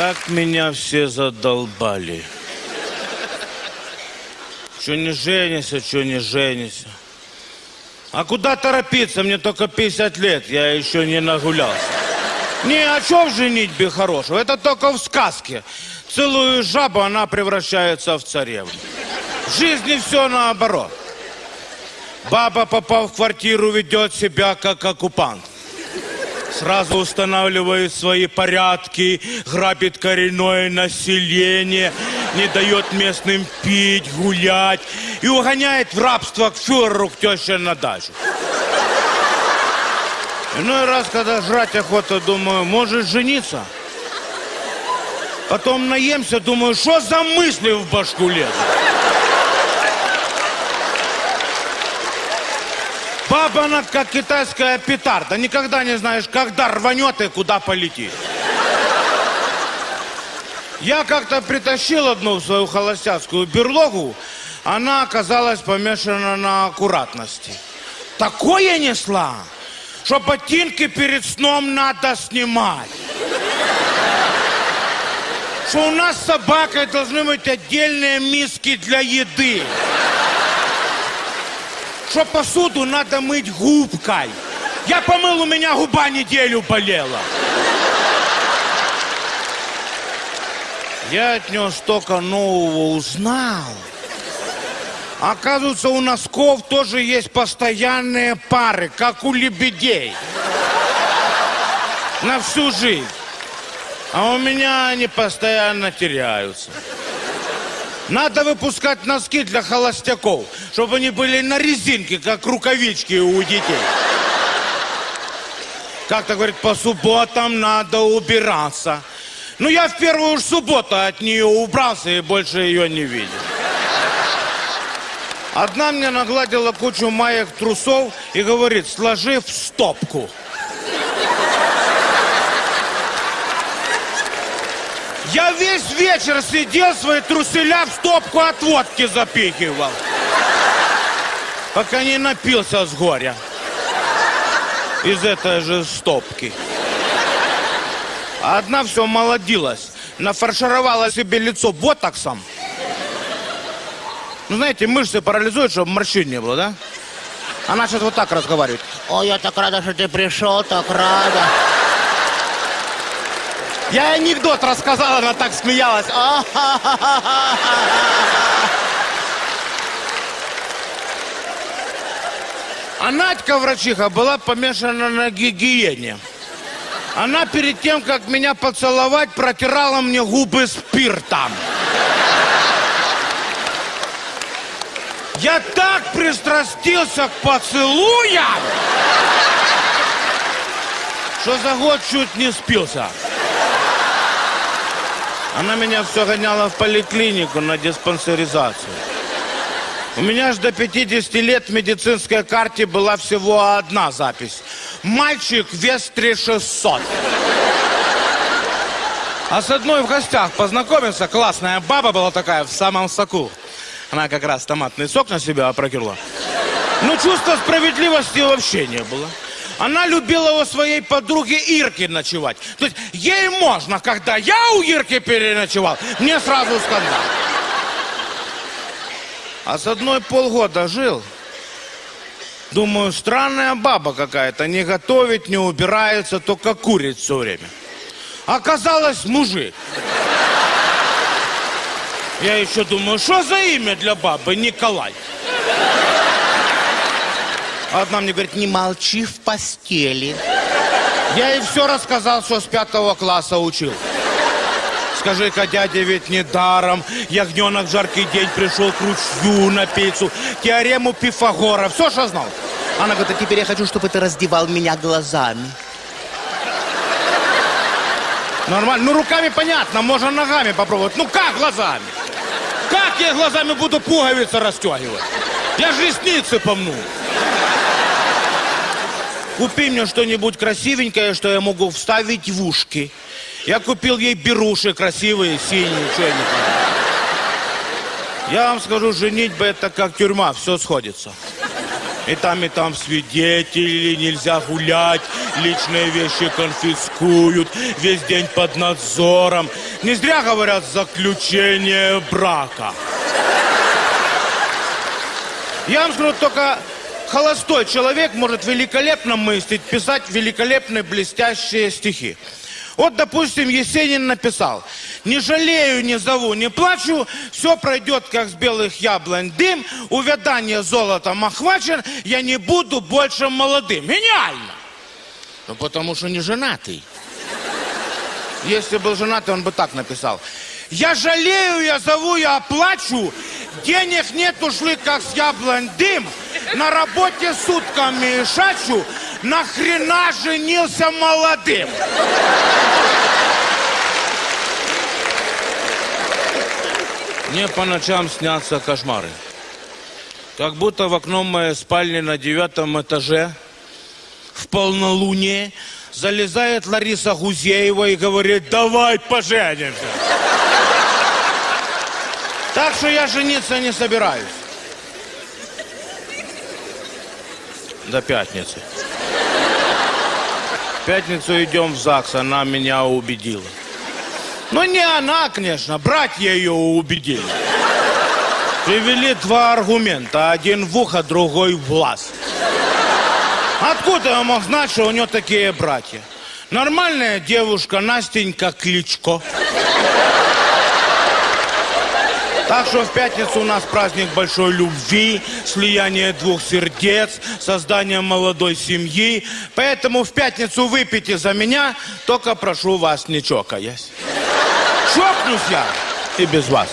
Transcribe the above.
Как меня все задолбали. Что не женишься, что не женишься. А куда торопиться? Мне только 50 лет, я еще не нагулялся. Не, о чем женитьбе хорошего? Это только в сказке. Целую жабу, она превращается в царевну. В жизни все наоборот. Баба, попав в квартиру, ведет себя как оккупант. Сразу устанавливает свои порядки, грабит коренное население, не дает местным пить, гулять и угоняет в рабство к фюреру, к теще на дачу. Иной раз, когда жрать охота, думаю, может жениться? Потом наемся, думаю, что за мысли в башку лезут? Баба, она как китайская петарда. Никогда не знаешь, когда рванет и куда полетит. Я как-то притащил одну в свою холостяцкую берлогу. Она оказалась помешана на аккуратности. Такое несла, что ботинки перед сном надо снимать. Что у нас с собакой должны быть отдельные миски для еды что посуду надо мыть губкой. Я помыл, у меня губа неделю болела. Я от него столько нового узнал. Оказывается, у носков тоже есть постоянные пары, как у лебедей. На всю жизнь. А у меня они постоянно теряются. Надо выпускать носки для холостяков, чтобы они были на резинке, как рукавички у детей. Как-то говорит, по субботам надо убираться. Ну, я в первую уж субботу от нее убрался и больше ее не видел. Одна мне нагладила кучу маек трусов и говорит, сложи в стопку. Я весь вечер сидел, свои труселя в стопку от водки запихивал. Пока не напился с горя. Из этой же стопки. Одна все молодилась. Нафаршировала себе лицо ботоксом. Ну, знаете, мышцы парализуют, чтобы морщин не было, да? Она сейчас вот так разговаривает. Ой, я так рада, что ты пришел, так рада. Я анекдот рассказал, она так смеялась. А Надька, врачиха, была помешана на гигиене. Она перед тем, как меня поцеловать, протирала мне губы спиртом. Я так пристрастился к поцелуям, что за год чуть не спился. Она меня все гоняла в поликлинику на диспансеризацию. У меня же до 50 лет в медицинской карте была всего одна запись. Мальчик вес 3600. А с одной в гостях познакомился, классная баба была такая в самом соку. Она как раз томатный сок на себя опрокинула. Ну, чувства справедливости вообще не было. Она любила у своей подруги Ирки ночевать. То есть ей можно, когда я у Ирки переночевал, мне сразу скандал. А с одной полгода жил. Думаю, странная баба какая-то. Не готовит, не убирается, только курит все время. Оказалось, мужик. Я еще думаю, что за имя для бабы Николай? Одна мне говорит, не молчи в постели. Я ей все рассказал, что с пятого класса учил. Скажи-ка, дядя, ведь не даром. Ягненок в жаркий день пришел к ручью на пиццу. Теорему Пифагора. Все, что знал. Она говорит, а теперь я хочу, чтобы ты раздевал меня глазами. Нормально. Ну, руками понятно, можно ногами попробовать. Ну, как глазами? Как я глазами буду пуговицы расстегивать? Я же ресницы помну. Купи мне что-нибудь красивенькое, что я могу вставить в ушки. Я купил ей беруши красивые, синие, что я не Я вам скажу, женить бы это как тюрьма, все сходится. И там, и там свидетели, нельзя гулять, личные вещи конфискуют, весь день под надзором. Не зря говорят заключение брака. Я вам скажу, только холостой человек может великолепно мыслить, писать великолепные блестящие стихи. Вот, допустим, Есенин написал «Не жалею, не зову, не плачу, все пройдет, как с белых яблонь дым, увядание золотом охвачен, я не буду больше молодым». Гениально! Ну, потому что не женатый. Если был женатый, он бы так написал. Я жалею, я зову, я плачу. Денег нет, ушли как с яблонь дым. На работе сутками шачу. Нахрена женился молодым? Мне по ночам снятся кошмары. Как будто в окно моей спальни на девятом этаже в полнолуние залезает Лариса Гузеева и говорит, давай поженимся. Так что я жениться не собираюсь. До пятницы. В пятницу идем в ЗАГС, она меня убедила. Ну, не она, конечно, братья ее убедили. Привели два аргумента. Один в ухо, другой в глаз. Откуда я мог знать, что у нее такие братья? Нормальная девушка, Настенька Кличко. Так что в пятницу у нас праздник большой любви, слияние двух сердец, создание молодой семьи. Поэтому в пятницу выпейте за меня, только прошу вас не чокаясь. Чокнусь я и без вас.